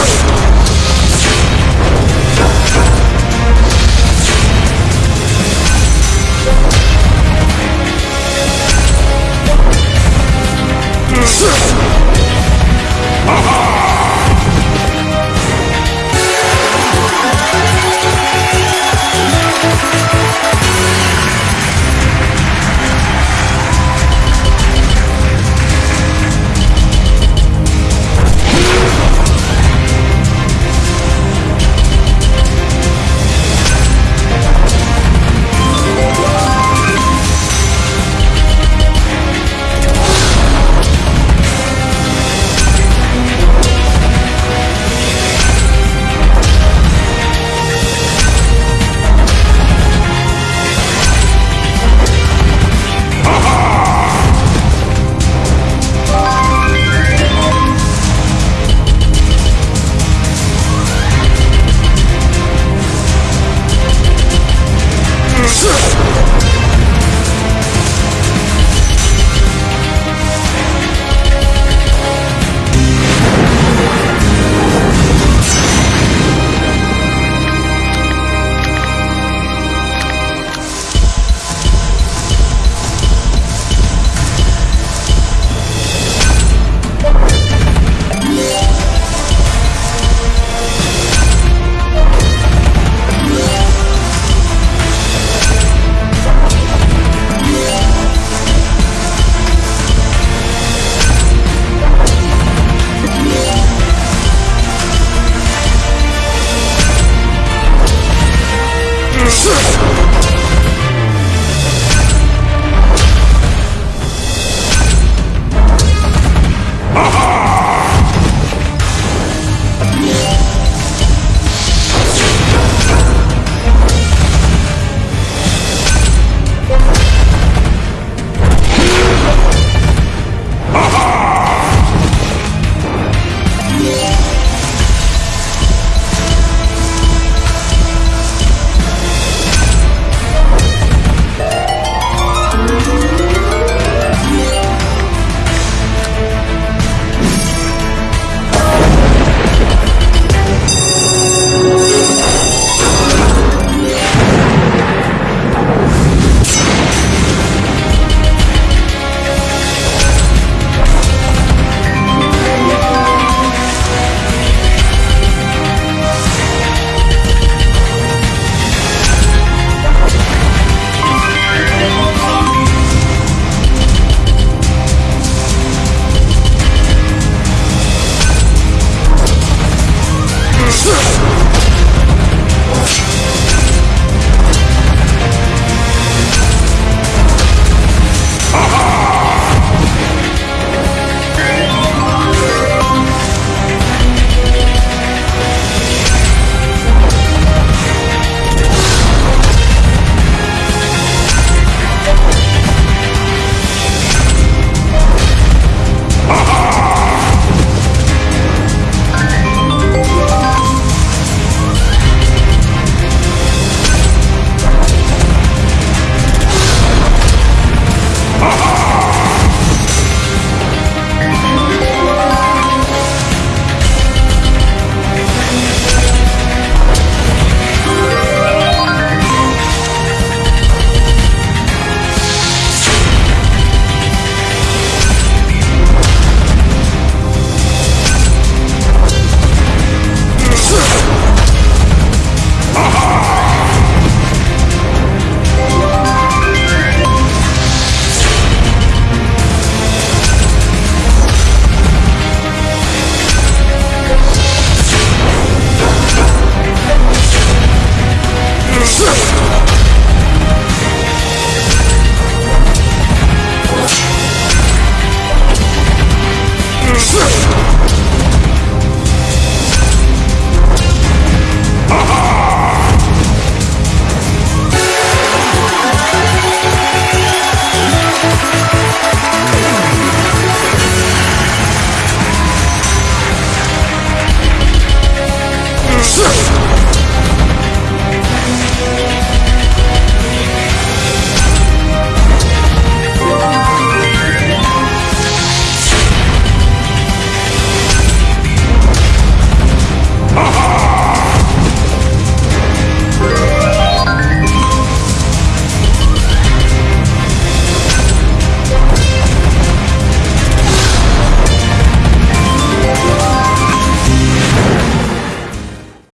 Let's! 是